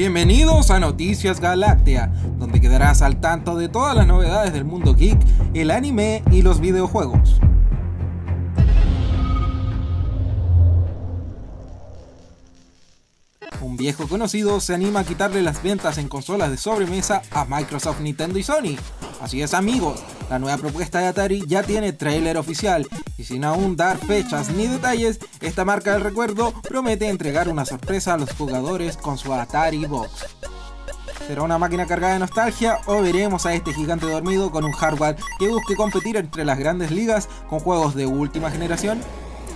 Bienvenidos a Noticias Galáctea, donde quedarás al tanto de todas las novedades del mundo geek, el anime y los videojuegos. Un viejo conocido se anima a quitarle las ventas en consolas de sobremesa a Microsoft, Nintendo y Sony. Así es amigos, la nueva propuesta de Atari ya tiene trailer oficial y sin aún dar fechas ni detalles, esta marca del recuerdo promete entregar una sorpresa a los jugadores con su Atari Box. ¿Será una máquina cargada de nostalgia o veremos a este gigante dormido con un hardware que busque competir entre las grandes ligas con juegos de última generación?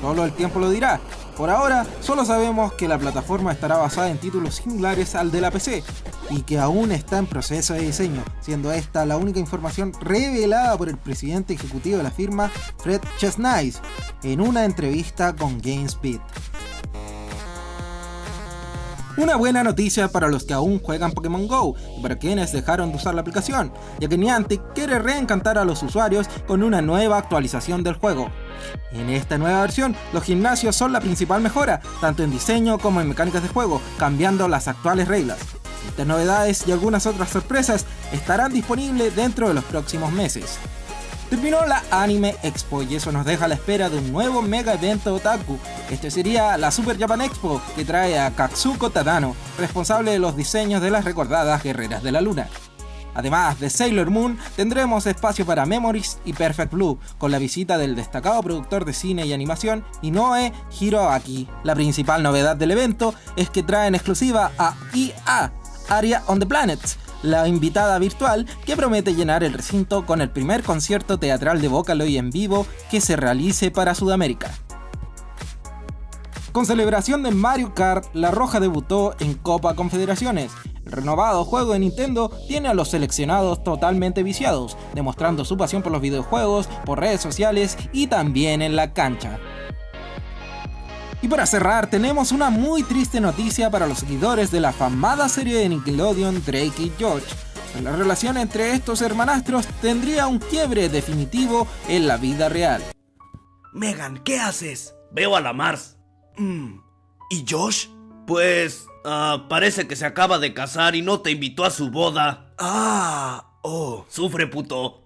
Solo el tiempo lo dirá. Por ahora, solo sabemos que la plataforma estará basada en títulos similares al de la PC, y que aún está en proceso de diseño, siendo esta la única información revelada por el presidente ejecutivo de la firma, Fred Chesnais, en una entrevista con GameSpeed. Una buena noticia para los que aún juegan Pokémon GO y para quienes dejaron de usar la aplicación, ya que Niantic quiere reencantar a los usuarios con una nueva actualización del juego. En esta nueva versión, los gimnasios son la principal mejora, tanto en diseño como en mecánicas de juego, cambiando las actuales reglas. Estas novedades y algunas otras sorpresas estarán disponibles dentro de los próximos meses. Terminó la Anime Expo y eso nos deja a la espera de un nuevo mega evento otaku. Este sería la Super Japan Expo que trae a Katsuko Tadano, responsable de los diseños de las recordadas Guerreras de la Luna. Además de Sailor Moon, tendremos espacio para Memories y Perfect Blue, con la visita del destacado productor de cine y animación Inoue Hiroaki. La principal novedad del evento es que traen exclusiva a IA, Area on the Planets, la invitada virtual que promete llenar el recinto con el primer concierto teatral de Vocaloid en vivo que se realice para Sudamérica. Con celebración de Mario Kart, La Roja debutó en Copa Confederaciones. El renovado juego de Nintendo tiene a los seleccionados totalmente viciados, demostrando su pasión por los videojuegos, por redes sociales y también en la cancha. Y para cerrar, tenemos una muy triste noticia para los seguidores de la famada serie de Nickelodeon Drake y George. La relación entre estos hermanastros tendría un quiebre definitivo en la vida real. Megan, ¿qué haces? Veo a la Mars. Mm, ¿Y Josh? Pues... ah, parece que se acaba de casar y no te invitó a su boda. Ah, oh. Sufre, puto.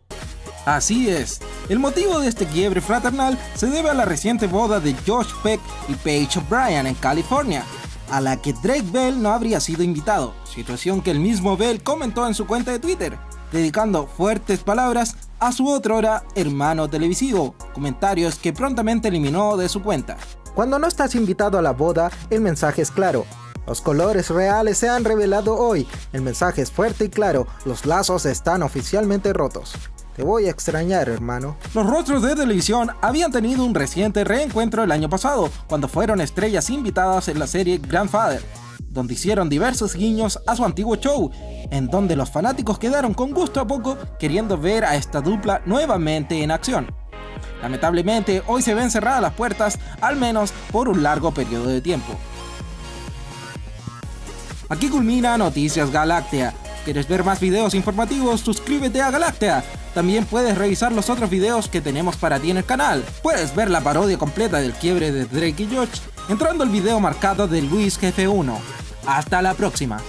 Así es, el motivo de este quiebre fraternal se debe a la reciente boda de Josh Peck y Paige O'Brien en California, a la que Drake Bell no habría sido invitado, situación que el mismo Bell comentó en su cuenta de Twitter, dedicando fuertes palabras a su otrora hermano televisivo, comentarios que prontamente eliminó de su cuenta. Cuando no estás invitado a la boda, el mensaje es claro. Los colores reales se han revelado hoy, el mensaje es fuerte y claro, los lazos están oficialmente rotos. Te voy a extrañar, hermano. Los rostros de televisión habían tenido un reciente reencuentro el año pasado, cuando fueron estrellas invitadas en la serie Grandfather, donde hicieron diversos guiños a su antiguo show, en donde los fanáticos quedaron con gusto a poco queriendo ver a esta dupla nuevamente en acción. Lamentablemente, hoy se ven cerradas las puertas, al menos por un largo periodo de tiempo. Aquí culmina Noticias Galáctea. ¿Quieres ver más videos informativos? Suscríbete a Galáctea. También puedes revisar los otros videos que tenemos para ti en el canal. Puedes ver la parodia completa del quiebre de Drake y George entrando al video marcado de Luis Jefe 1. Hasta la próxima.